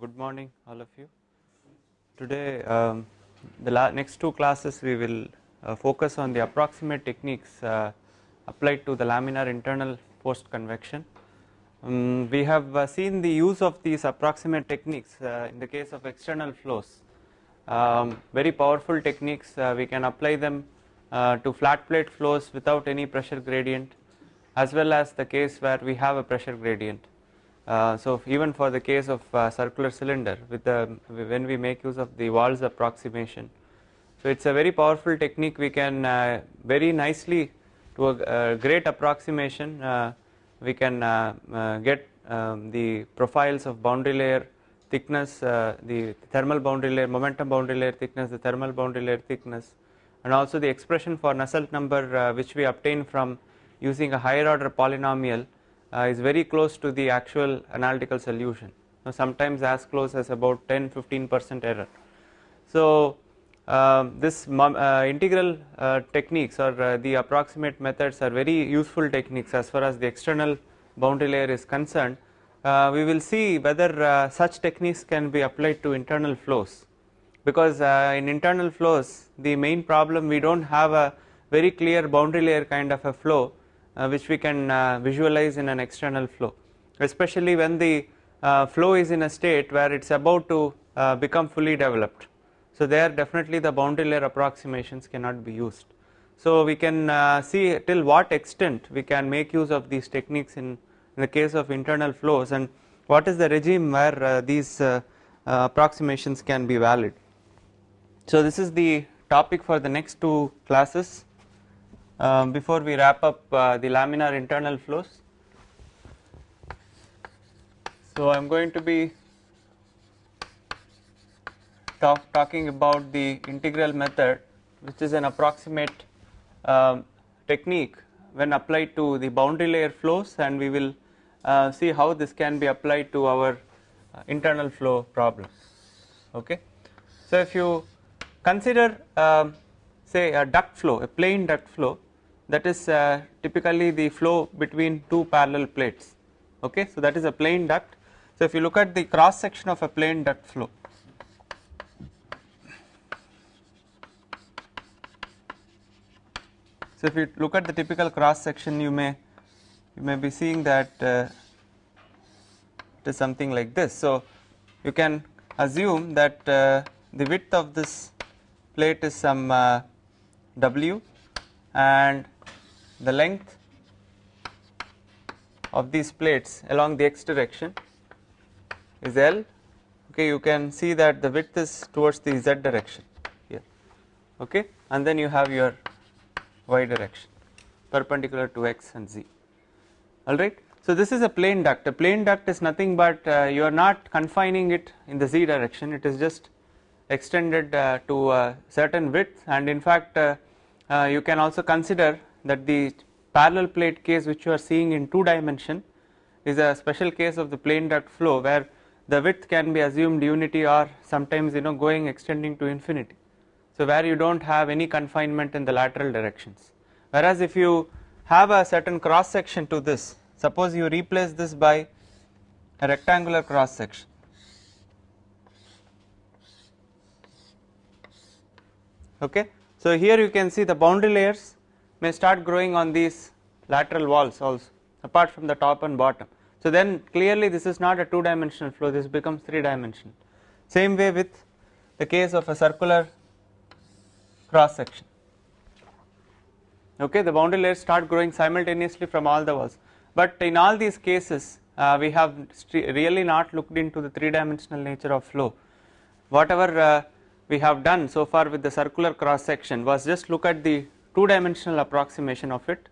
good morning all of you. Today um, the next two classes we will uh, focus on the approximate techniques uh, applied to the laminar internal post convection. Um, we have uh, seen the use of these approximate techniques in the case of external flows. Um, very powerful techniques we can apply them to flat plate flows without any pressure gradient as well as the case where we have a pressure gradient. Uh, so even for the case of uh, circular cylinder with the when we make use of the Walz approximation. So it's a very powerful technique. We can uh, very nicely to a, great approximation uh, we can uh, uh, get um, the profiles of boundary layer thickness the thermal boundary layer momentum boundary layer thickness the thermal boundary layer thickness and also the expression for Nusselt number which we obtain from using a higher order polynomial. uh, is very close to the actual analytical solution. Now sometimes as close as about 10 15 percent error. So uh, this uh, integral uh, techniques or uh, the approximate methods are very useful techniques as far as the external boundary layer is concerned. Uh, we will see whether such techniques can be applied to internal flows. Because in internal flows the main problem we do not have a very clear boundary layer kind of a flow. uh, Uh, which we can uh, visualize in an external flow especially when the uh, flow is in a state where it is about to uh, become fully developed. So there definitely the boundary layer approximations cannot be used. So we can uh, see till what extent we can make use of these techniques in, in the case of internal flows and what is the regime where these approximations can be valid. So this is the topic for the next two classes um, before we wrap up uh, the laminar internal flows. So I am going to be talk, talking about the integral method which is an approximate um, technique when applied to the boundary layer flows and we will uh, see how this can be applied to our uh, internal flow problem okay so if you consider um, say a duct flow a plain duct flow that is uh, typically the flow between two parallel plates. Okay? So that is a plane duct. So if you look at the cross section of a plane duct flow so if you look at the typical cross section you may you may be seeing that uh, it is something like this. So you can assume that uh, the width of this plate is some uh, w and the length of these plates along the x direction is L. Okay you can see that the width is towards the z direction here. Okay and then you have your y direction perpendicular to x and z. Alright. So this is a plain duct. A plain duct is nothing but uh, you are not confining it in the z direction. It is just extended uh, to a certain width. And in fact uh, uh you can also consider that the parallel plate case which you are seeing in two dimension is a special case of the plain duct flow where the width can be assumed unity or sometimes you know going extending to infinity. So where you do not have any confinement in the lateral directions whereas if you have a certain cross section to this suppose you replace this by a rectangular cross section okay. So here you can see the boundary layers may start growing on these lateral walls also apart from the top and bottom. So then clearly this is not a two dimensional flow this becomes three dimensional same way with the case of a circular cross section. Okay the boundary layers start growing simultaneously from all the walls. But in all these cases uh, we have really not looked into the three dimensional nature of flow. Whatever uh, we have done so far with the circular cross section was just look at the two dimensional approximation of it.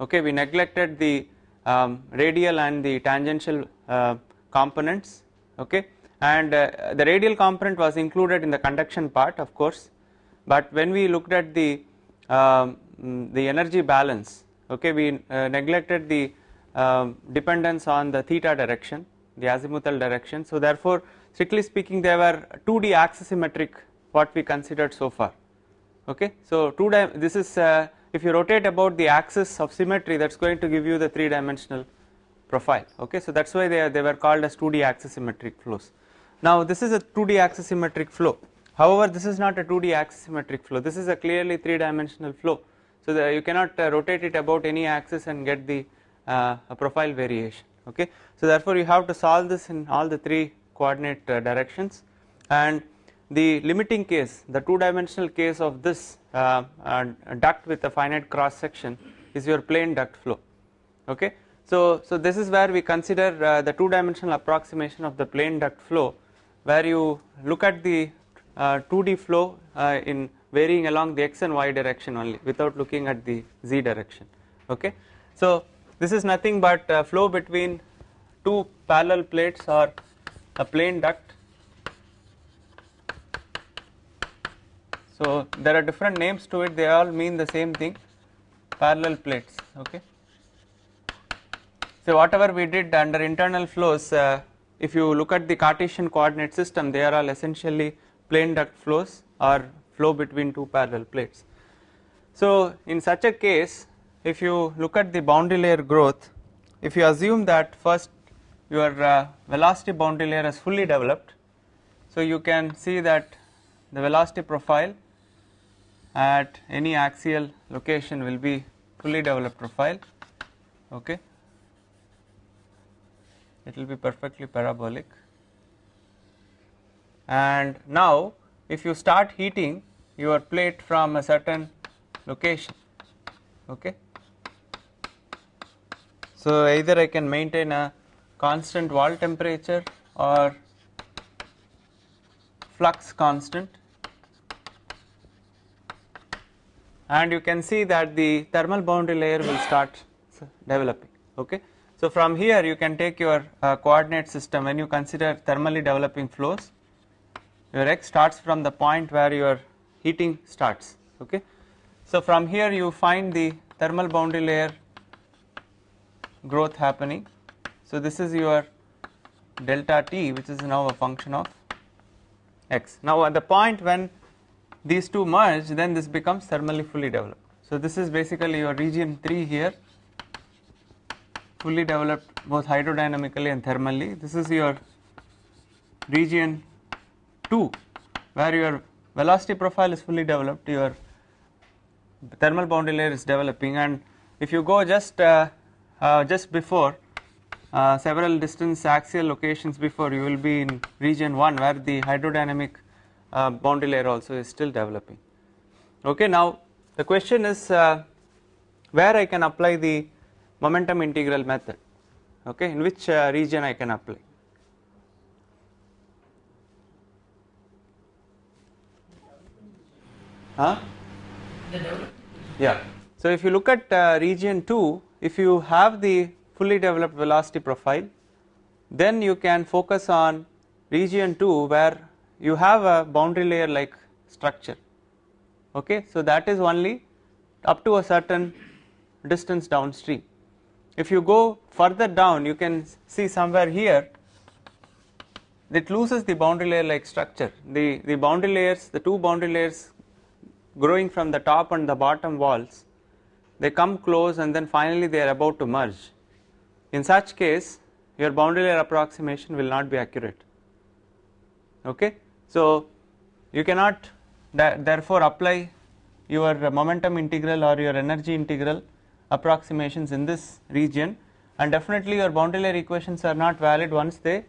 Okay we neglected the um, radial and the tangential uh, components. Okay and uh, the radial component was included in the conduction part of course. But when we looked at the um, the energy balance okay we uh, neglected the um, dependence on the theta direction the azimuthal direction. So therefore strictly speaking there were 2d axisymmetric what we considered so far okay so two this is uh, if you rotate about the axis of symmetry that is going to give you the three dimensional profile okay so that is why they, are, they were called as 2d axisymmetric flows Now this is a 2D axisymmetric flow. However, this is not a 2D axisymmetric flow. This is a clearly three dimensional flow. So the, you cannot uh, rotate it about any axis and get the uh, profile variation. Okay. So therefore, you have to solve this in all the three coordinate uh, directions and the limiting case, the two dimensional case of this uh, uh, duct with a finite cross section is your plane duct flow. Okay. So, so this is where we consider uh, the two dimensional approximation of the plane duct flow where you look at the 2D uh, flow uh, in varying along the x and y direction only without looking at the z direction. Okay. So, this is nothing but flow between two parallel plates or a plane duct. So, there are different names to it they all mean the same thing parallel plates. Okay. So, whatever we did under internal flows uh, if you look at the Cartesian coordinate system they are all essentially plane duct flows or flow between two parallel plates. So, in such a case if you look at the boundary layer growth if you assume that first your uh, velocity boundary layer is fully developed so you can see that the velocity profile at any axial location will be fully developed profile okay? It will be perfectly parabolic. And now if you start heating your plate from a certain location okay? So either I can maintain a constant wall temperature or flux constant and you can see that the thermal boundary layer will start developing okay? So from here you can take your uh, coordinate system. When you consider thermally developing flows your x starts from the point where your heating starts okay? So from here you find the thermal boundary layer growth happening. So this is your delta t which is now a function of x. Now at the point when these two merge then this becomes thermally fully developed. So this is basically your region 3 here. Fully developed both hydrodynamically and thermally. This is your region 2 where your velocity profile is fully developed. Your thermal boundary layer is developing. And if you go just uh, uh, just before uh, several distance axial locations before you will be in region 1 where the hydrodynamic uh, boundary layer also is still developing okay now the question is uh, where I can apply the momentum integral method okay in which uh, region I can apply Huh? Yeah. So if you look at uh, region 2, if you have the fully developed velocity profile, then you can focus on region 2 where you have a boundary layer like structure. Okay, so that is only up to a certain distance downstream. If you go further down, you can see somewhere here it loses the boundary layer like structure. The, the boundary layers, the two boundary layers growing from the top and the bottom walls they come close and then finally they are about to merge in such case your boundary layer approximation will not be accurate okay so you cannot therefore apply your momentum integral or your energy integral approximations in this region. And definitely your boundary layer equations are not valid once they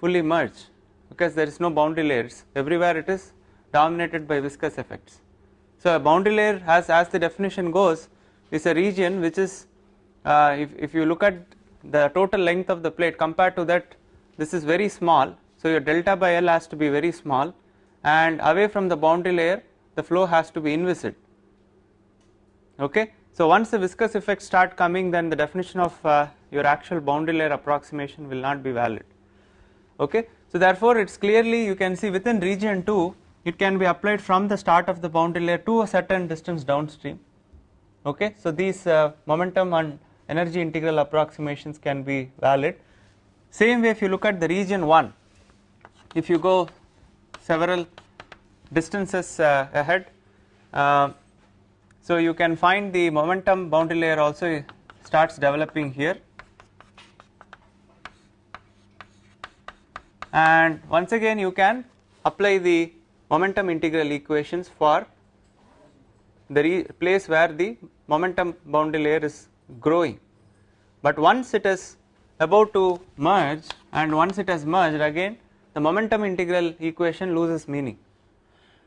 fully merge because there is no boundary layers. Everywhere it is dominated by viscous effects. So, a boundary layer has as the definition goes is a region which is uh, if, if you look at the total length of the plate compared to that this is very small. So, your delta by L has to be very small and away from the boundary layer the flow has to be inviscid. Okay. So, once the viscous effects start coming then the definition of uh, your actual boundary layer approximation will not be valid. Okay. So, therefore, it is clearly you can see within region 2 it can be applied from the start of the boundary layer to a certain distance downstream okay so these uh, momentum and energy integral approximations can be valid same way if you look at the region 1 if you go several distances uh, ahead uh, so you can find the momentum boundary layer also starts developing here. And once again you can apply the momentum integral equations for the place where the momentum boundary layer is growing. But once it is about to merge and once it has merged again the momentum integral equation loses meaning.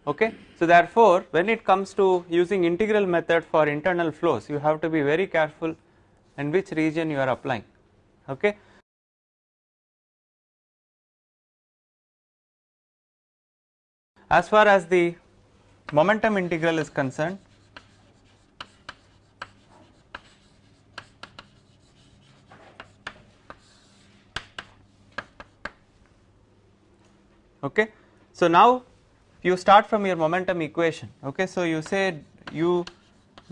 Okay? So therefore when it comes to using integral method for internal flows you have to be very careful in which region you are applying. Okay? As far as the momentum integral is concerned okay? So now you start from your momentum equation. Okay? So you say u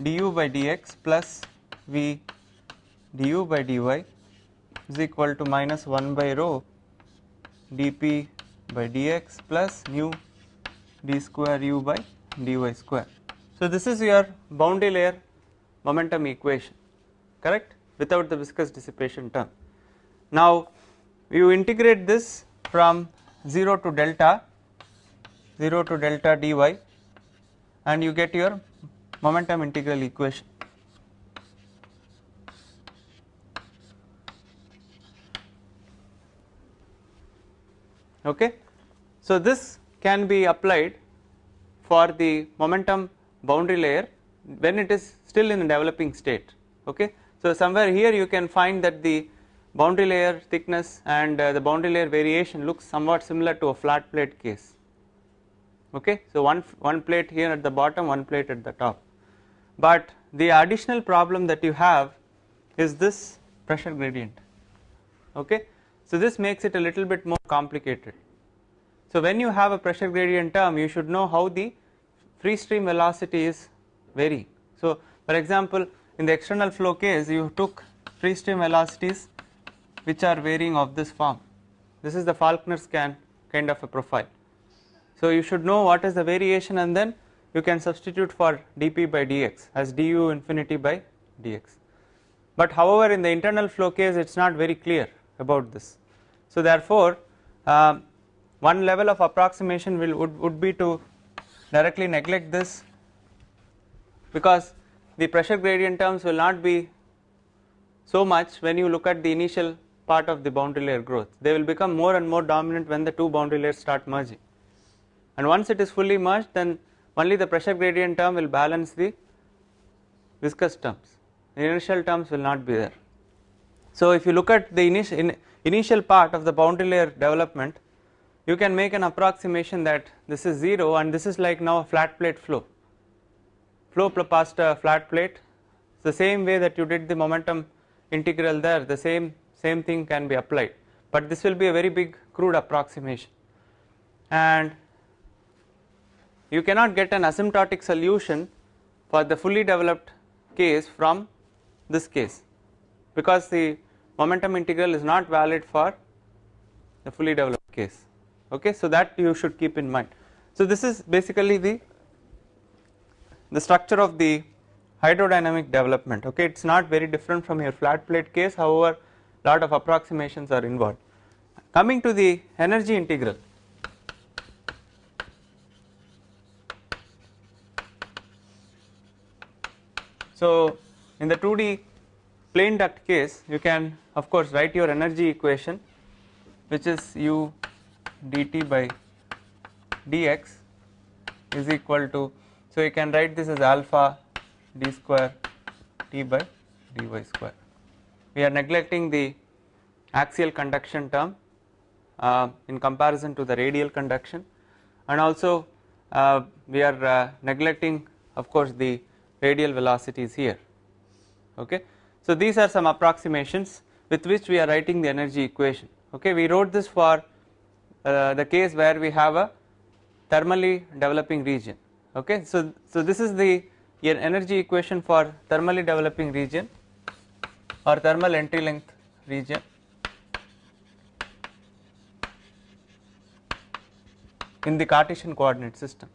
du by dx plus v du by dy is equal to minus 1 by rho dp by dx plus nu d square u by dy square. So this is your boundary layer momentum equation. Correct? Without the viscous dissipation term. Now you integrate this from 0 to delta 0 to delta dy and you get your momentum integral equation. Okay. So, this can be applied for the momentum boundary layer when it is still in a developing state. Okay. So, somewhere here you can find that the boundary layer thickness and uh, the boundary layer variation looks somewhat similar to a flat plate case. Okay? So one one plate here at the bottom one plate at the top. But the additional problem that you have is this pressure gradient. Okay? So this makes it a little bit more complicated. So when you have a pressure gradient term you should know how the free stream velocity is varying. So for example in the external flow case you took free stream velocities which are varying of this form this is the Falkner-Skan kind of a profile so you should know what is the variation and then you can substitute for dp by dx as du infinity by dx. But however in the internal flow case it is not very clear about this. So therefore uh, one level of approximation will would, would be to directly neglect this because the pressure gradient terms will not be so much when you look at the initial part of the boundary layer growth. They will become more and more dominant when the two boundary layers start merging. And once it is fully merged then only the pressure gradient term will balance the viscous terms. The inertial terms will not be there. So if you look at the initial, in, initial part of the boundary layer development you can make an approximation that this is 0 and this is like now a flat plate flow. Flow past a flat plate. It's the same way that you did the momentum integral there the same same thing can be applied. But this will be a very big crude approximation. And you cannot get an asymptotic solution for the fully developed case from this case. Because the momentum integral is not valid for the fully developed case. Okay so that you should keep in mind. So this is basically the the structure of the hydrodynamic development. Okay it's not very different from your flat plate case. However lot of approximations are involved coming to the energy integral So in the 2D plane duct case you can of course write your energy equation which is u dt by dx is equal to so you can write this as alpha d square t by dy square. We are neglecting the axial conduction term uh, in comparison to the radial conduction. And also uh, we are uh, neglecting of course the radial velocities here. Okay. So these are some approximations with which we are writing the energy equation. Okay? We wrote this for uh, the case where we have a thermally developing region. Okay? So so this is the energy equation for thermally developing region or thermal entry length region in the Cartesian coordinate system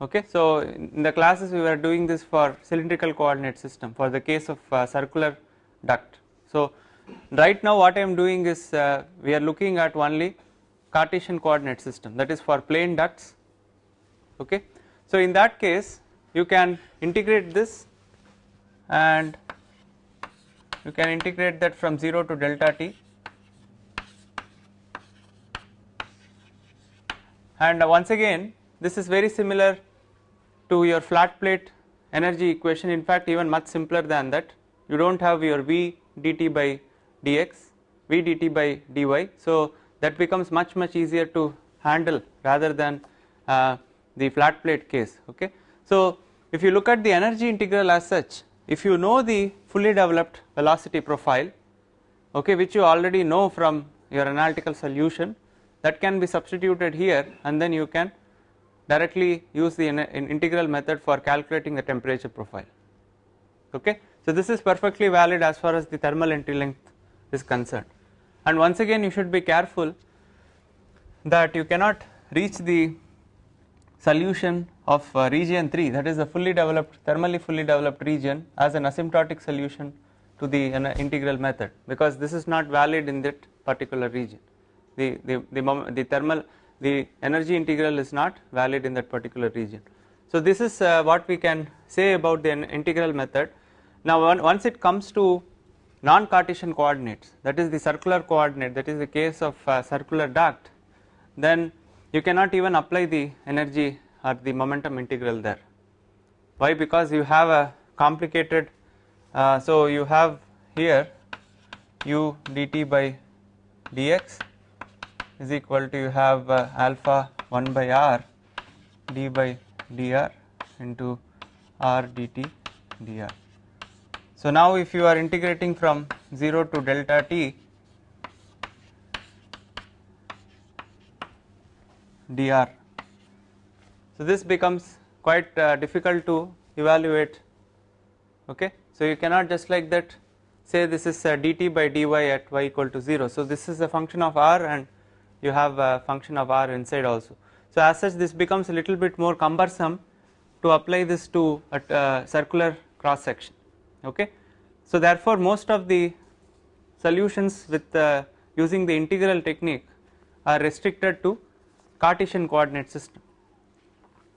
okay. So in the classes we were doing this for cylindrical coordinate system for the case of uh, circular duct. So right now what I am doing is uh, we are looking at only Cartesian coordinate system that is for plane ducts okay. So in that case you can integrate this and you can integrate that from 0 to delta t and once again this is very similar to your flat plate energy equation in fact even much simpler than that you do not have your v dt by dx v dt by dy. So that becomes much much easier to handle rather than uh, the flat plate case okay. So if you look at the energy integral as such if you know the fully developed velocity profile okay which you already know from your analytical solution that can be substituted here and then you can directly use the in integral method for calculating the temperature profile okay. So this is perfectly valid as far as the thermal entry length is concerned and once again you should be careful that you cannot reach the solution of uh, region 3 that is the fully developed thermally fully developed region as an asymptotic solution to the uh, integral method because this is not valid in that particular region the, the, the, the thermal the energy integral is not valid in that particular region. So this is uh, what we can say about the integral method. Now once it comes to non-Cartesian coordinates that is the circular coordinate that is the case of uh, circular duct then you cannot even apply the energy or the momentum integral there. Why? Because you have a complicated uh, so you have here u dt by dx is equal to you have uh, alpha 1 by r d by dr into r dt dr. So now if you are integrating from 0 to delta t dr. So this becomes quite uh, difficult to evaluate okay. So you cannot just like that say this is uh, dt by dy at y equal to 0. So this is a function of r and you have a function of r inside also. So as such this becomes a little bit more cumbersome to apply this to a uh, circular cross section okay. So therefore most of the solutions with uh, using the integral technique are restricted to Cartesian coordinate system.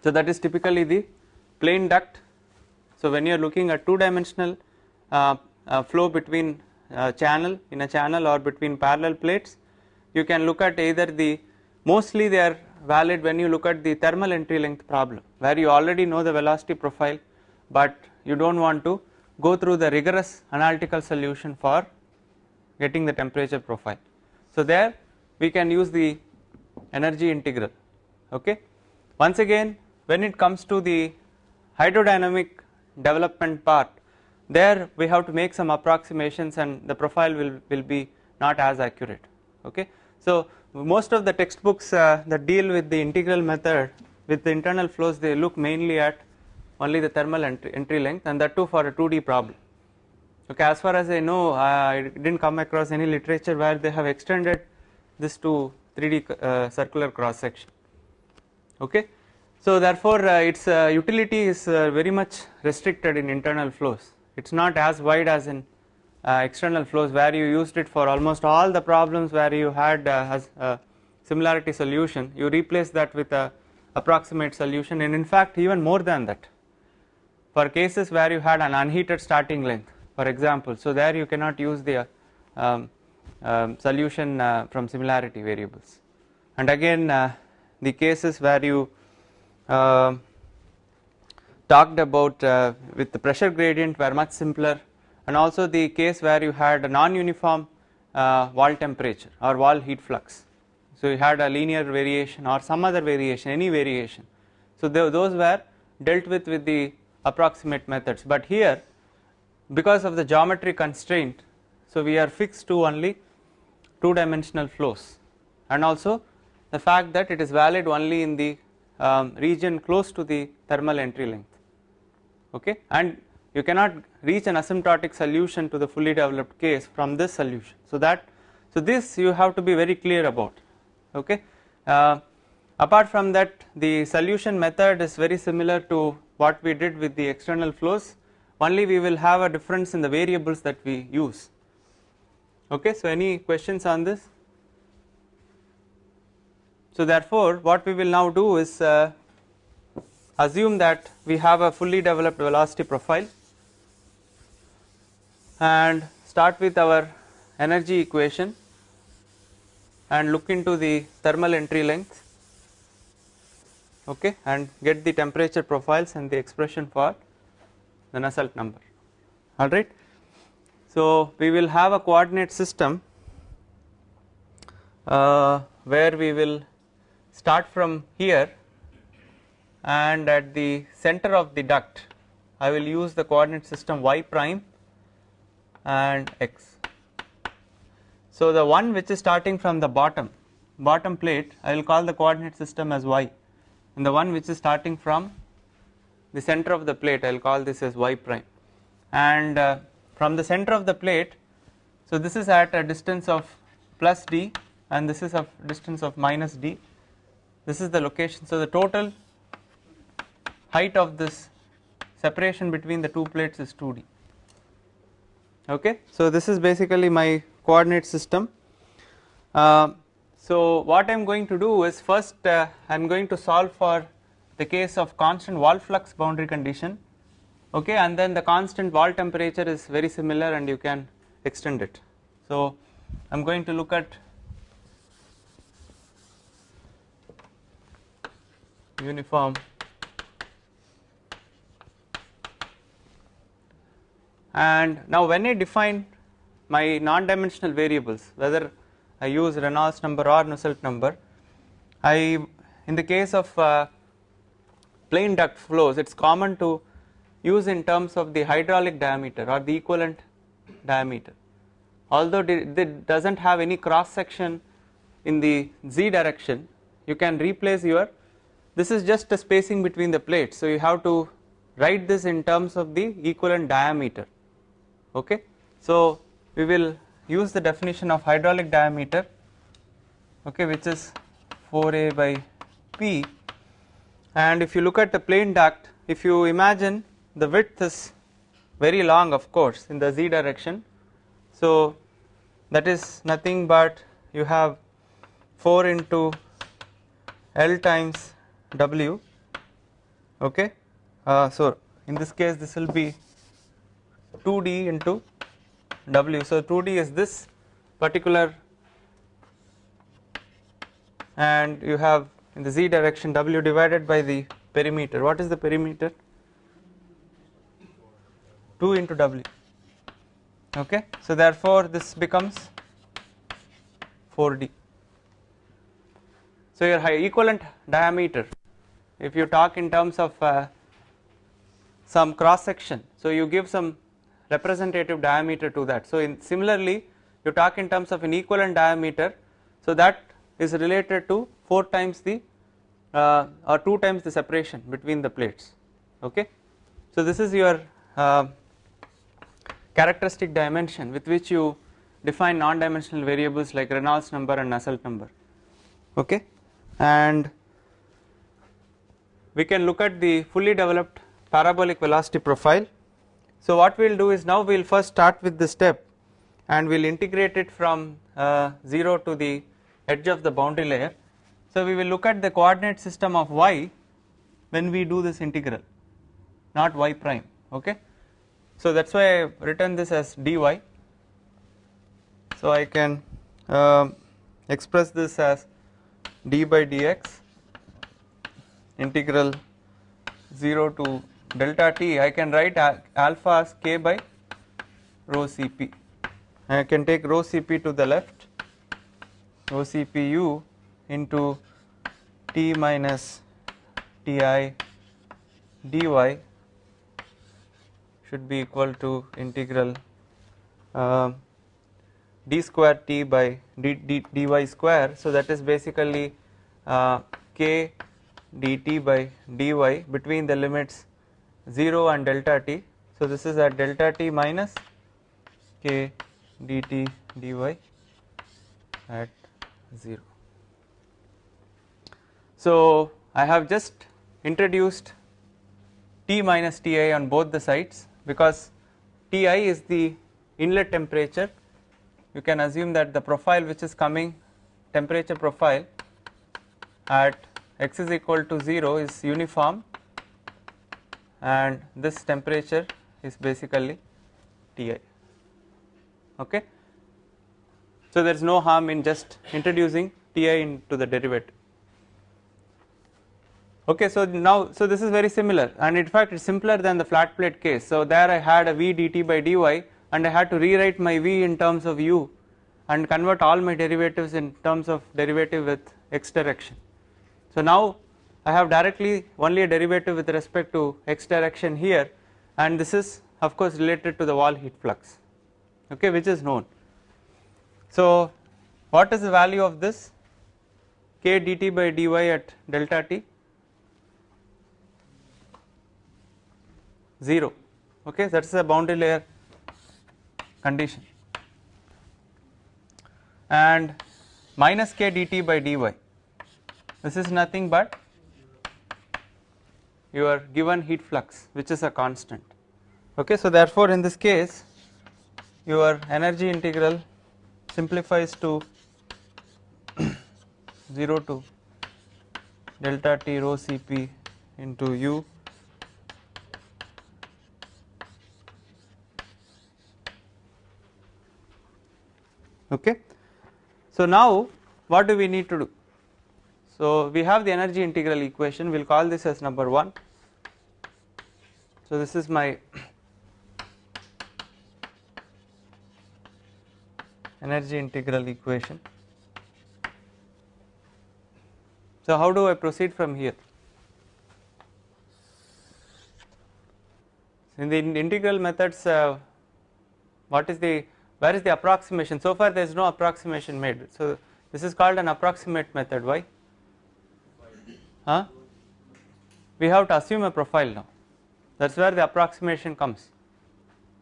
So that is typically the plane duct. So when you are looking at two dimensional uh, uh flow between uh, channel in a channel or between parallel plates you can look at either the mostly they are valid when you look at the thermal entry length problem where you already know the velocity profile but you do not want to go through the rigorous analytical solution for getting the temperature profile. So there we can use the energy integral okay. Once again when it comes to the hydrodynamic development part there we have to make some approximations and the profile will, will be not as accurate okay. So most of the textbooks uh, that deal with the integral method with the internal flows they look mainly at only the thermal entry, entry length and that too for a 2D problem. Okay, as far as I know I didn't come across any literature where they have extended this to 3D uh, circular cross section. Okay. So therefore uh, its uh, utility is very much restricted in internal flows, it is not as wide as in external flows where you used it for almost all the problems where you had a similarity solution you replace that with a approximate solution and in fact even more than that for cases where you had an unheated starting length for example so there you cannot use the um, um, solution uh, from similarity variables and again uh, the cases where you uh, talked about uh, with the pressure gradient were much simpler and also the case where you had a non-uniform uh, wall temperature or wall heat flux. So you had a linear variation or some other variation, any variation. So those were dealt with with the approximate methods, but here because of the geometry constraint, so we are fixed to only two dimensional flows. And also the fact that it is valid only in the um, region close to the thermal entry length. Okay? And you cannot reach an asymptotic solution to the fully developed case from this solution. So that so this you have to be very clear about. Okay. Uh, apart from that the solution method is very similar to what we did with the external flows. Only we will have a difference in the variables that we use okay. So any questions on this? So therefore, what we will now do is uh, assume that we have a fully developed velocity profile and start with our energy equation and look into the thermal entry length okay and get the temperature profiles and the expression for the Nusselt number alright. So we will have a coordinate system uh, where we will start from here and at the center of the duct I will use the coordinate system y prime and x. So the one which is starting from the bottom bottom plate I will call the coordinate system as y and the one which is starting from the center of the plate I will call this as y prime and uh, from the center of the plate. So this is at a distance of plus d and this is of distance of minus d. This is the location. So the total height of this separation between the two plates is 2d okay? So this is basically my coordinate system. Uh, so what I am going to do is first uh, I am going to solve for the case of constant wall flux boundary condition okay and then the constant wall temperature is very similar and you can extend it. So I am going to look at uniform. And now when I define my non-dimensional variables whether I use Reynolds number or Nusselt number I in the case of uh, plain duct flows it is common to use in terms of the hydraulic diameter or the equivalent diameter. Although it does not have any cross section in the z direction you can replace your this is just a spacing between the plates. So you have to write this in terms of the equivalent diameter. Okay? So we will use the definition of hydraulic diameter okay which is 4a by p. And if you look at the plain duct if you imagine the width is very long of course in the z direction. So that is nothing but you have 4 into L times w okay? Uh, so in this case this will be 2d into w. So 2d is this particular and you have in the z direction w divided by the perimeter. What is the perimeter 2 into w. Okay? So therefore this becomes 4d so your equivalent diameter if you talk in terms of uh, some cross section so you give some representative diameter to that. So in similarly you talk in terms of an equivalent diameter so that is related to 4 times the uh, or 2 times the separation between the plates. Okay? So this is your uh, characteristic dimension with which you define non-dimensional variables like Reynolds number and Nusselt number okay and we can look at the fully developed parabolic velocity profile. So what we will do is now we will first start with the step and we will integrate it from uh, 0 to the edge of the boundary layer. So we will look at the coordinate system of y when we do this integral not y prime okay. So that is why I have written this as dy. So I can uh, express this as d by dx integral 0 to delta t. I can write alpha as k by rho cp. I can take rho cp to the left rho cpu into t minus ti dy should be equal to integral uh, d square t by d, d, dy square so that is basically uh, k dt by dy between the limits 0 and delta t. So this is at delta t minus k dt dy at 0. So I have just introduced T minus Ti on both the sides because Ti is the inlet temperature. You can assume that the profile which is coming temperature profile at x is equal to 0 is uniform and this temperature is basically Ti. Okay. So there is no harm in just introducing Ti into the derivative okay so now so this is very similar. And in fact it is simpler than the flat plate case. So there I had a v dt by dy and I had to rewrite my v in terms of u and convert all my derivatives in terms of derivative with x direction. So now I have directly only a derivative with respect to x direction here and this is of course related to the wall heat flux okay which is known. So what is the value of this? K dt by dy at delta t 0 okay that is a boundary layer condition. And minus k dt by dy this is nothing but your given heat flux which is a constant. Okay so therefore in this case your energy integral simplifies to 0 to delta t rho cp into u okay. So now what do we need to do? So we have the energy integral equation we will call this as number 1. So this is my energy integral equation. So how do I proceed from here? In the integral methods uh, what is the where is the approximation? So far there is no approximation made. So this is called an approximate method. Why? Huh? We have to assume a profile now. That is where the approximation comes.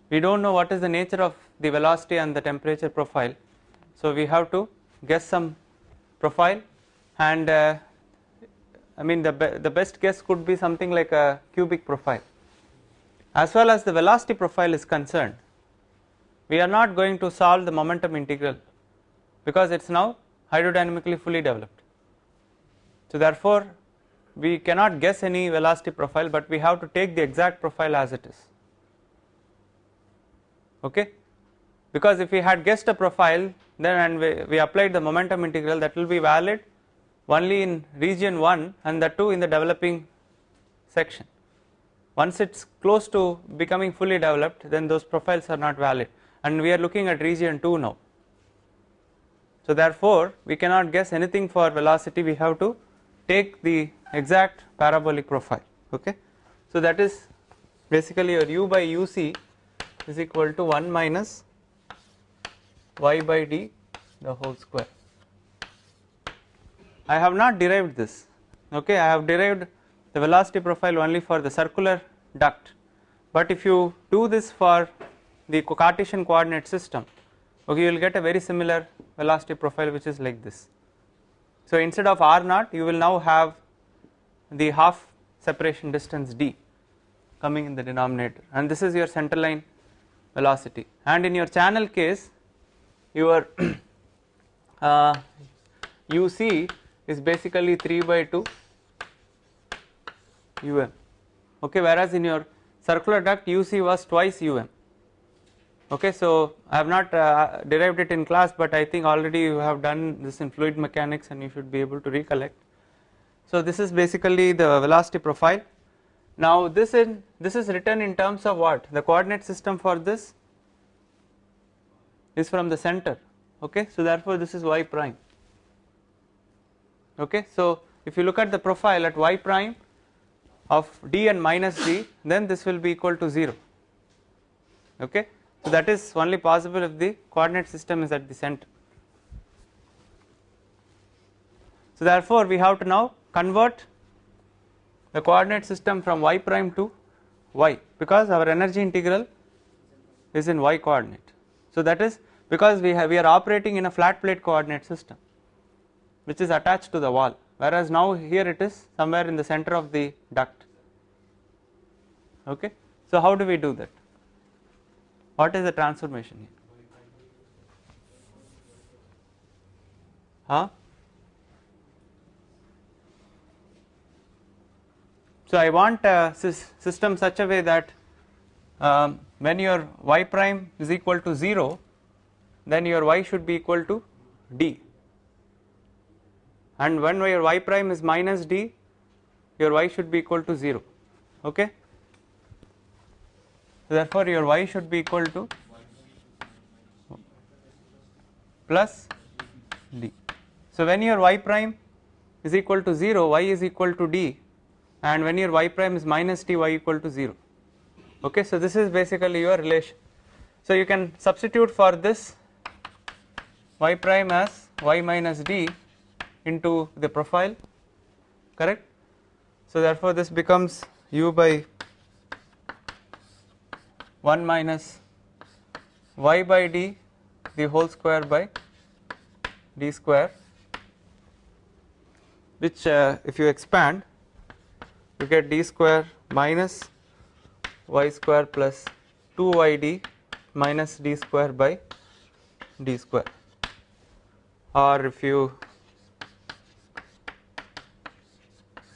We do not know what is the nature of the velocity and the temperature profile. So we have to guess some profile and uh, I mean the, be the best guess could be something like a cubic profile. As well as the velocity profile is concerned we are not going to solve the momentum integral because it is now hydrodynamically fully developed. So therefore we cannot guess any velocity profile but we have to take the exact profile as it is. Okay? Because if we had guessed a profile then and we, we applied the momentum integral that will be valid only in region 1 and that too in the developing section. Once it is close to becoming fully developed then those profiles are not valid and we are looking at region 2 now. So therefore we cannot guess anything for velocity we have to take the exact parabolic profile okay. So that is basically your u by uc is equal to 1 minus y by d the whole square. I have not derived this okay I have derived the velocity profile only for the circular duct but if you do this for the Cartesian coordinate system. Okay you will get a very similar velocity profile which is like this. So instead of r naught you will now have the half separation distance d coming in the denominator. And this is your center line velocity. And in your channel case your uh, uc is basically 3 by 2 um okay whereas in your circular duct uc was twice um okay so I have not uh, derived it in class but I think already you have done this in fluid mechanics and you should be able to recollect. So this is basically the velocity profile. Now this in this is written in terms of what? The coordinate system for this is from the center. Okay so therefore this is y prime. Okay so if you look at the profile at y prime of d and minus d then this will be equal to 0 okay so that is only possible if the coordinate system is at the center. So therefore we have to now convert the coordinate system from y prime to y because our energy integral is in y coordinate. So that is because we have we are operating in a flat plate coordinate system which is attached to the wall whereas now here it is somewhere in the center of the duct okay. So how do we do that? What is the transformation here? Huh? So I want a system such a way that um, when your y prime is equal to 0 then your y should be equal to d and when your y prime is minus d your y should be equal to 0 okay therefore your y should be equal to plus d. So when your y prime is equal to 0 y is equal to d. And when your y prime is minus d y equal to 0 okay so this is basically your relation. So you can substitute for this y prime as y minus d into the profile. Correct? So therefore this becomes u by 1 minus y by d the whole square by d square which uh, if you expand you get d square minus y square plus 2yd minus d square by d square. Or if you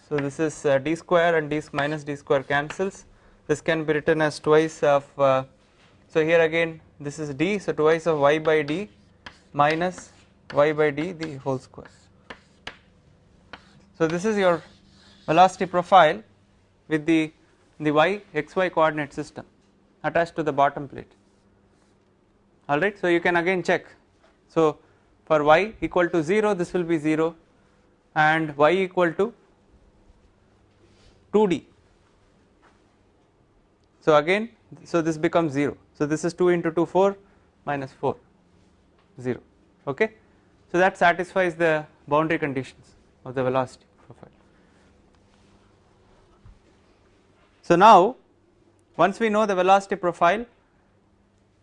so this is uh, d square and d minus d square cancels this can be written as twice of uh, so here again this is d so twice of y by d minus y by d the whole square. So this is your velocity profile with the the y xy coordinate system attached to the bottom plate. Alright so you can again check. So for y equal to 0 this will be 0 and y equal to 2d so again so this becomes 0 so this is 2 into 2 4 minus 4 0 okay? So that satisfies the boundary conditions of the velocity profile. So now once we know the velocity profile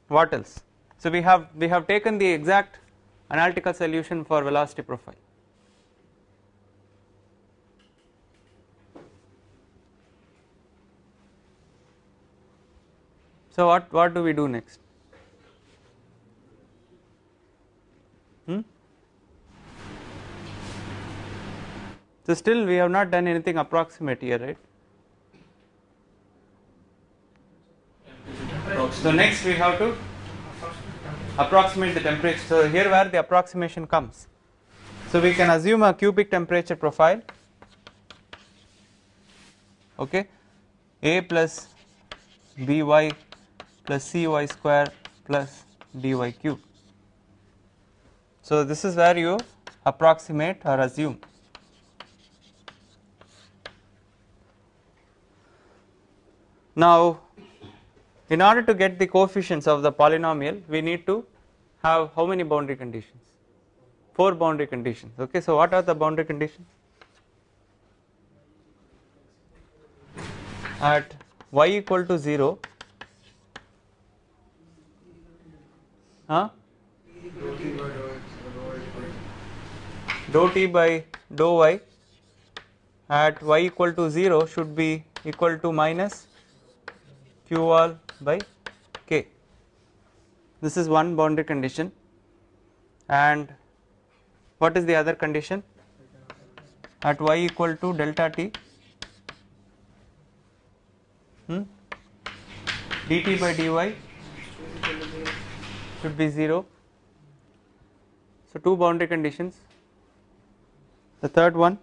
what else? So we have we have taken the exact analytical solution for velocity profile So what what do we do next? Hmm? So still we have not done anything approximate here, right? So next we have to approximate the temperature. So here where the approximation comes. So we can assume a cubic temperature profile. Okay, A plus by plus cy square plus dy cube. So this is where you approximate or assume. Now in order to get the coefficients of the polynomial we need to have how many boundary conditions? 4 boundary conditions okay so what are the boundary conditions? At y equal to 0 huh? dou t by dou y at y equal to 0 should be equal to minus q wall by k this is one boundary condition and what is the other condition at y equal to delta t hmm? dt by dy should be 0 so two boundary conditions. The third one.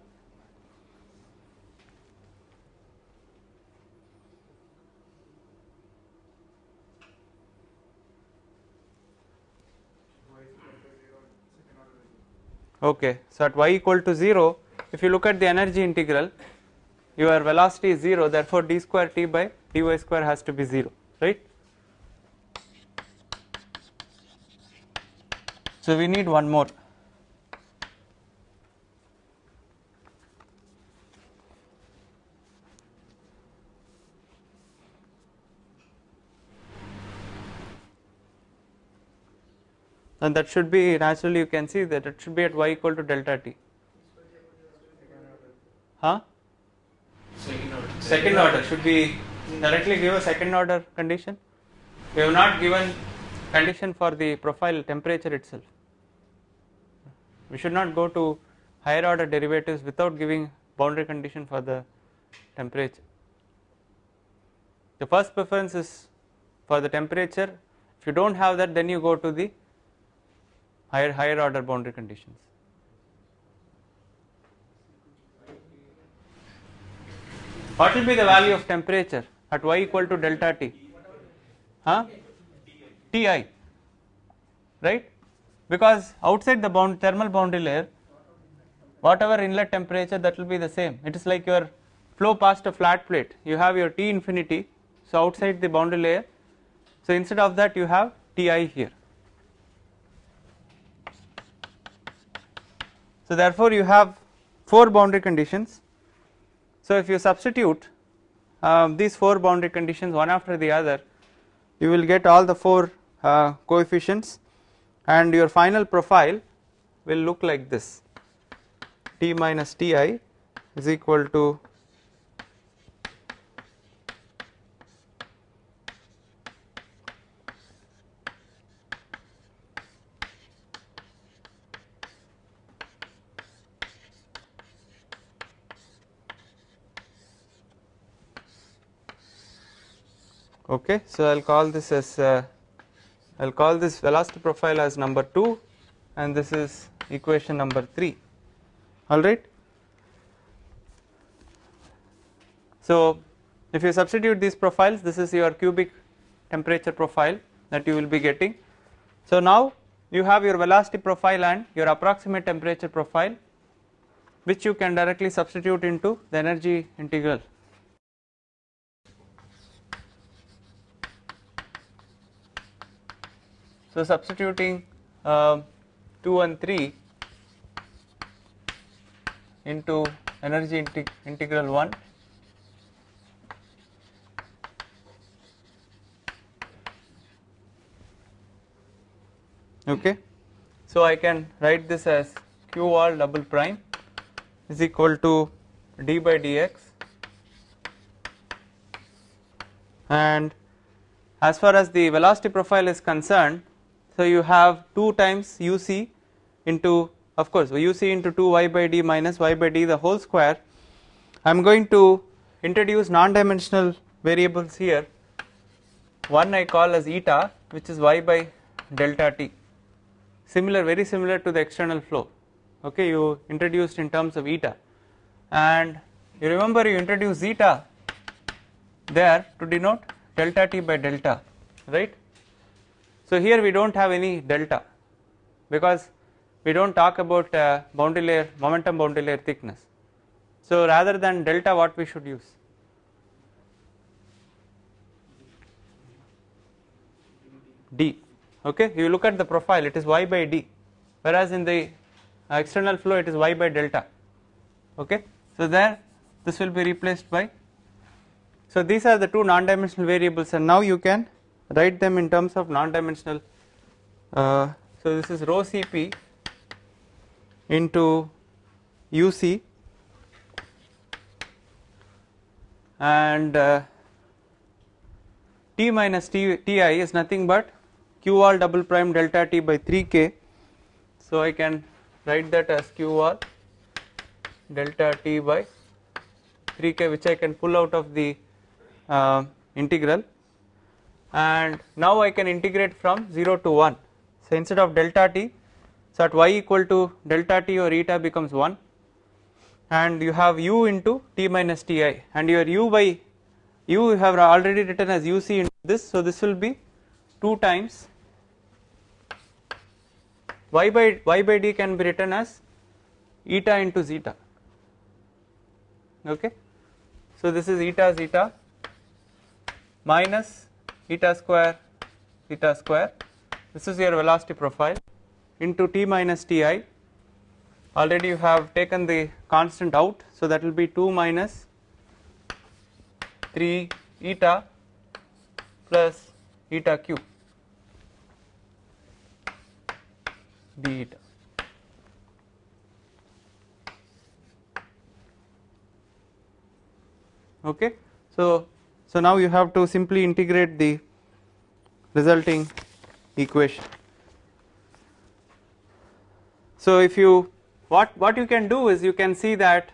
Okay so at y equal to 0 if you look at the energy integral your velocity is 0 therefore d square t by dy square has to be 0 right so we need one more. And that should be naturally you can see that it should be at y equal to delta t. Huh? Second order. second order. Should be directly give a second order condition? We have not given condition for the profile temperature itself we should not go to higher order derivatives without giving boundary condition for the temperature. The first preference is for the temperature. If you do not have that, then you go to the higher higher order boundary conditions. What will be the value of temperature at y equal to delta T? Huh? Ti, right? Because outside the bound thermal boundary layer, whatever inlet temperature that will be the same. It is like your flow past a flat plate. You have your T infinity, so outside the boundary layer. So instead of that, you have Ti here. So therefore, you have four boundary conditions. So if you substitute um, these four boundary conditions one after the other, you will get all the four uh, coefficients and your final profile will look like this. T minus Ti is equal to okay so i'll call this as uh, i'll call this velocity profile as number 2 and this is equation number 3 all right? So if you substitute these profiles this is your cubic temperature profile that you will be getting. So now you have your velocity profile and your approximate temperature profile which you can directly substitute into the energy integral So substituting uh, 2 and 3 into energy integ integral 1 okay? So I can write this as q wall double prime is equal to d by dx. And as far as the velocity profile is concerned so you have 2 times uc into of course uc into 2 y by d minus y by d the whole square. I am going to introduce non-dimensional variables here. One I call as eta which is y by delta t. Similar very similar to the external flow. Okay you introduced in terms of eta. And you remember you introduced zeta there to denote delta t by delta right so here we do not have any delta because we do not talk about uh, boundary layer momentum boundary layer thickness. So rather than delta what we should use? D okay you look at the profile it is y by d whereas in the uh, external flow it is y by delta okay so there this will be replaced by so these are the two non-dimensional variables and now you can write them in terms of non-dimensional. Uh, so this is rho cp into uc and uh, t minus t, ti is nothing but q wall double prime delta t by 3k so I can write that as q wall delta t by 3k which I can pull out of the uh, integral and now I can integrate from 0 to 1 so instead of delta t so at y equal to delta t or eta becomes 1 and you have u into t minus ti. And your u by u you have already written as uc into this. So this will be 2 times. Y by y by d can be written as eta into zeta. Okay? So this is eta zeta minus eta square theta square. This is your velocity profile into t minus ti. Already you have taken the constant out so that will be 2 minus 3 eta plus eta q d eta. Okay? So so now you have to simply integrate the resulting equation. So if you what what you can do is you can see that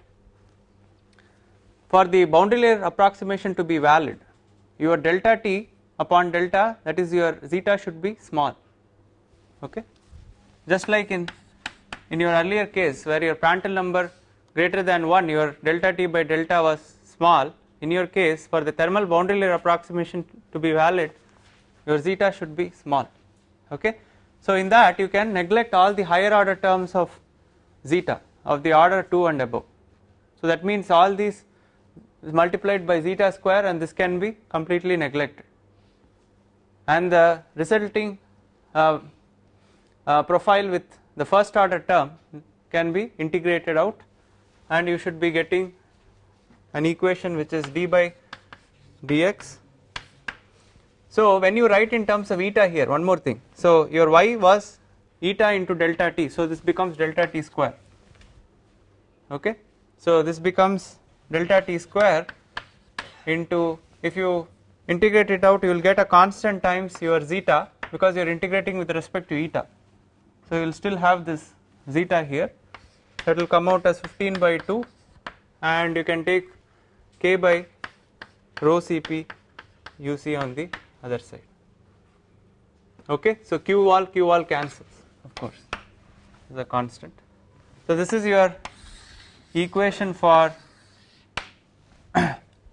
for the boundary layer approximation to be valid your delta t upon delta that is your zeta should be small okay just like in in your earlier case where your Prandtl number greater than 1 your delta t by delta was small in your case for the thermal boundary layer approximation to be valid your zeta should be small. Okay? So in that you can neglect all the higher order terms of zeta of the order 2 and above. So that means all these is multiplied by zeta square and this can be completely neglected. And the resulting uh, uh, profile with the first order term can be integrated out and you should be getting an equation which is d by dx. So when you write in terms of eta here one more thing. So your y was eta into delta t. So this becomes delta t square. Okay? So this becomes delta t square into if you integrate it out you will get a constant times your zeta because you are integrating with respect to eta. So you will still have this zeta here. That will come out as 15 by 2 and you can take k by rho cp uc on the other side. Okay? So q wall q wall cancels of course. Is a constant. So this is your equation for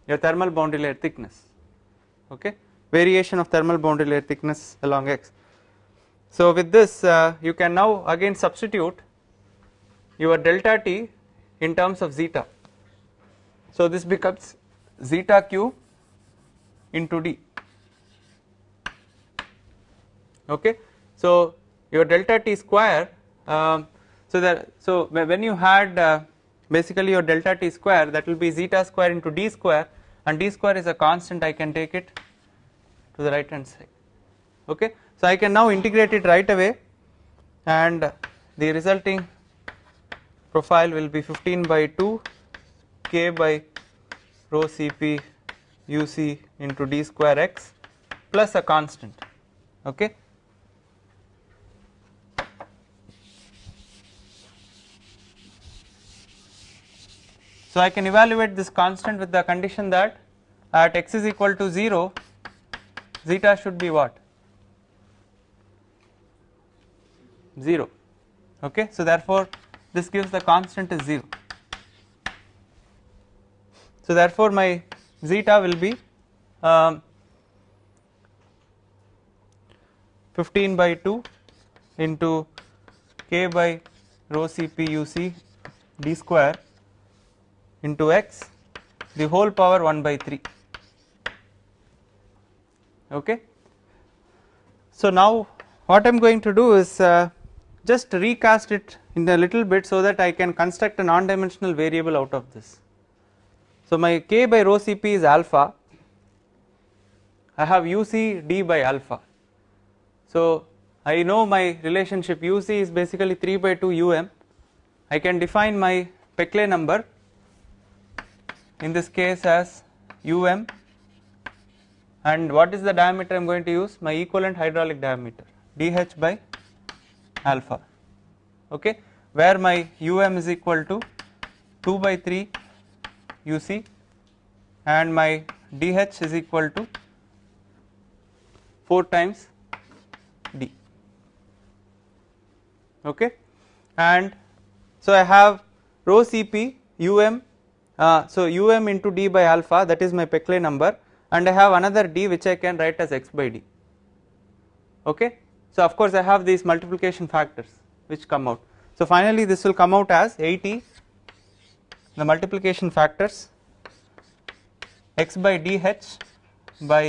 your thermal boundary layer thickness. Okay? Variation of thermal boundary layer thickness along x. So with this uh, you can now again substitute your delta t in terms of zeta so this becomes zeta q into d. Okay? So your delta t square um, so that so when you had uh, basically your delta t square that will be zeta square into d square and d square is a constant I can take it to the right hand side. Okay? So I can now integrate it right away and the resulting profile will be 15 by 2 k by rho cp uc into d square x plus a constant okay? So I can evaluate this constant with the condition that at x is equal to 0 zeta should be what? 0 okay? So therefore this gives the constant is 0 so therefore my zeta will be um, 15 by 2 into k by rho cp uc d square into x the whole power 1 by 3 okay? So now what I am going to do is uh, just recast it in a little bit so that I can construct a non-dimensional variable out of this so my k by rho cp is alpha. I have uc d by alpha. So I know my relationship uc is basically 3 by 2 um I can define my Peclet number in this case as um and what is the diameter I am going to use? My equivalent hydraulic diameter dh by alpha. Okay? Where my um is equal to 2 by 3 uc and my dh is equal to 4 times d. Okay? And so I have rho cp um uh, so um into d by alpha that is my Peclet number and I have another d which I can write as x by d. Okay? So of course I have these multiplication factors which come out. So finally this will come out as 80 the multiplication factors x by dh by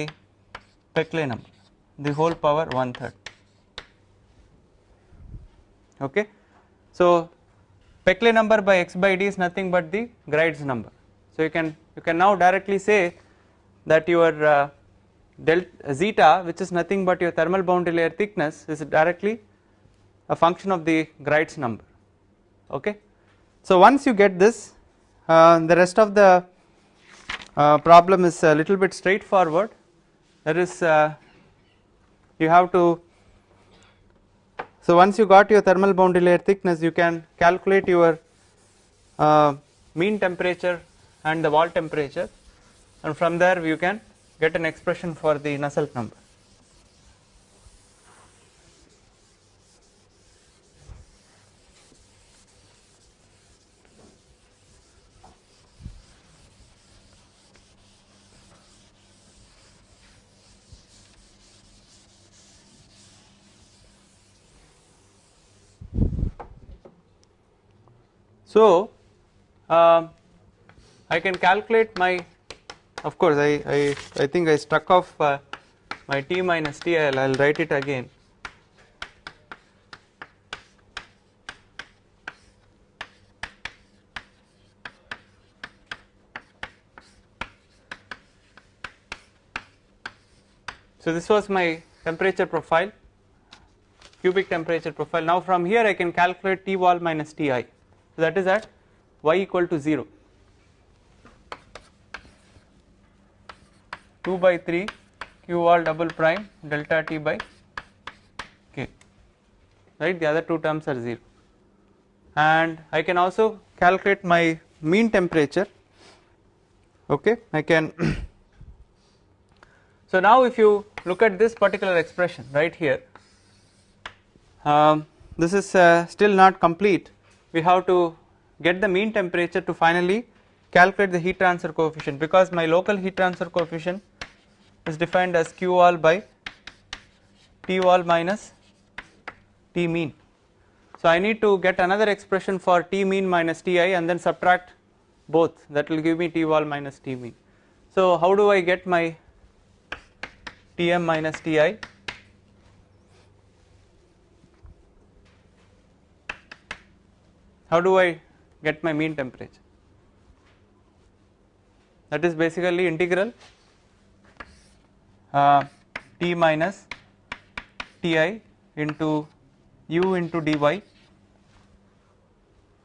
Peclet number the whole power one third okay so Peclet number by x by d is nothing but the Graetz number. So you can you can now directly say that your uh, delta zeta which is nothing but your thermal boundary layer thickness is directly a function of the Graetz number okay. So once you get this the rest of the uh, problem is a little bit straightforward that is uh, you have to so once you got your thermal boundary layer thickness you can calculate your uh, mean temperature and the wall temperature and from there you can get an expression for the Nusselt number. So, uh, I can calculate my of course I, I, I think I struck off uh, my t minus t I will write it again. So this was my temperature profile cubic temperature profile. Now from here I can calculate T wall minus Ti so that is at y equal to 0 2 by 3 q all double prime delta T by k. Right? The other two terms are 0 and I can also calculate my mean temperature. Okay? I can so now if you look at this particular expression right here um, this is uh, still not complete we have to get the mean temperature to finally calculate the heat transfer coefficient because my local heat transfer coefficient is defined as q wall by t wall minus t mean. So I need to get another expression for t mean minus ti and then subtract both. That will give me t wall minus t mean. So how do I get my tm minus ti how do I get my mean temperature? That is basically integral uh, t minus ti into u into dy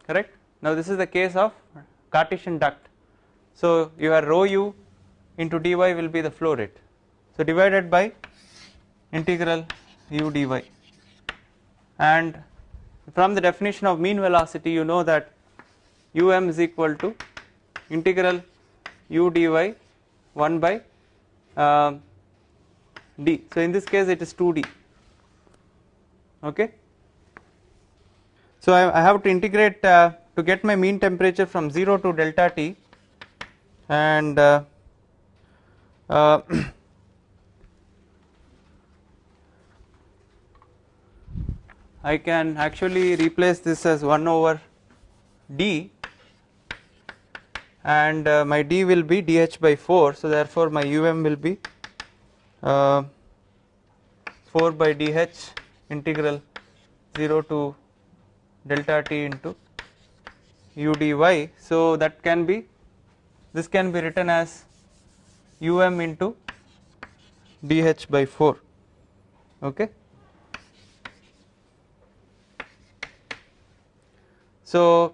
correct? Now this is the case of Cartesian duct. So your rho u into dy will be the flow rate. So divided by integral u dy and from the definition of mean velocity you know that um is equal to integral u dy 1 by uh, d. So in this case it is 2d okay? So I, I have to integrate uh, to get my mean temperature from 0 to delta t. And uh, I can actually replace this as 1 over d and uh, my d will be dh by 4 so therefore my um will be uh, 4 by dh integral 0 to delta t into u dy so that can be this can be written as um into dh by 4 okay So,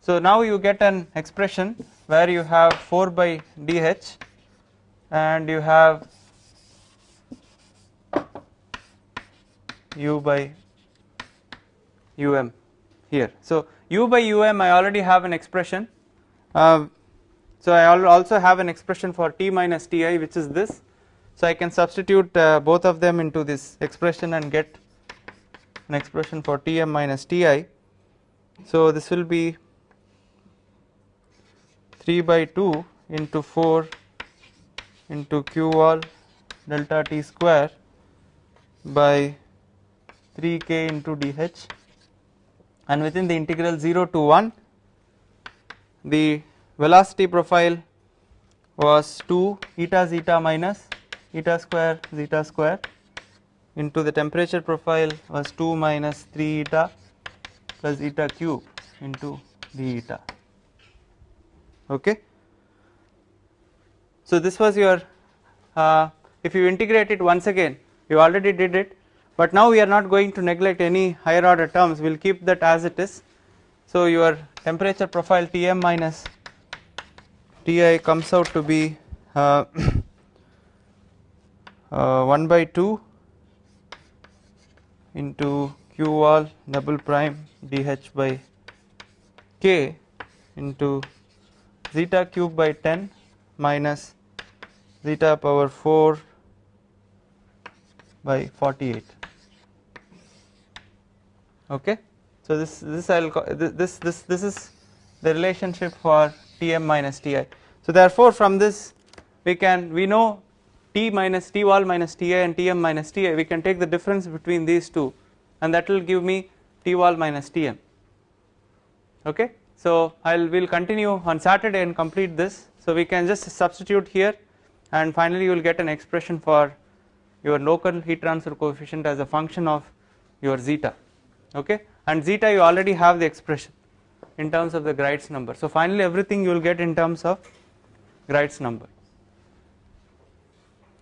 so now you get an expression where you have 4 by dh and you have u by um here. So u by um I already have an expression. Uh, so I also have an expression for t minus ti which is this. So I can substitute uh, both of them into this expression and get an expression for tm minus ti so this will be 3 by 2 into 4 into q wall delta t square by 3k into dh and within the integral 0 to 1 the velocity profile was 2 eta zeta minus eta square zeta square into the temperature profile was 2 minus 3 eta plus eta cube into d eta okay? So this was your uh, if you integrate it once again you already did it but now we are not going to neglect any higher order terms. We will keep that as it is. So your temperature profile tm minus ti comes out to be uh, uh, 1 by 2 into q wall double prime dh by k into zeta cube by 10 minus zeta power 4 by 48 okay? So this this I'll this this this is the relationship for Tm minus Ti. So therefore from this we can we know T minus T wall minus Ti and Tm minus Ti. We can take the difference between these two and that will give me T wall minus Tm. Okay? So I'll will continue on Saturday and complete this. So we can just substitute here and finally you will get an expression for your local heat transfer coefficient as a function of your zeta. Okay? And zeta you already have the expression in terms of the Graetz number. So finally everything you will get in terms of Graetz number.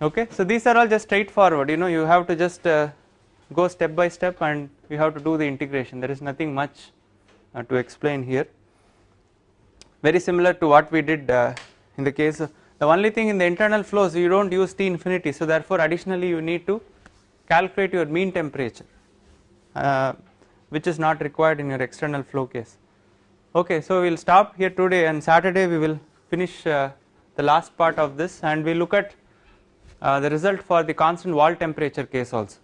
Okay? So these are all just straightforward. You know you have to just uh, go step by step and we have to do the integration. There is nothing much uh, to explain here. Very similar to what we did uh, in the case of the only thing in the internal flows you do not use T infinity. So therefore additionally you need to calculate your mean temperature uh, which is not required in your external flow case. Okay so we will stop here today and Saturday we will finish uh, the last part of this and we look at uh, the result for the constant wall temperature case also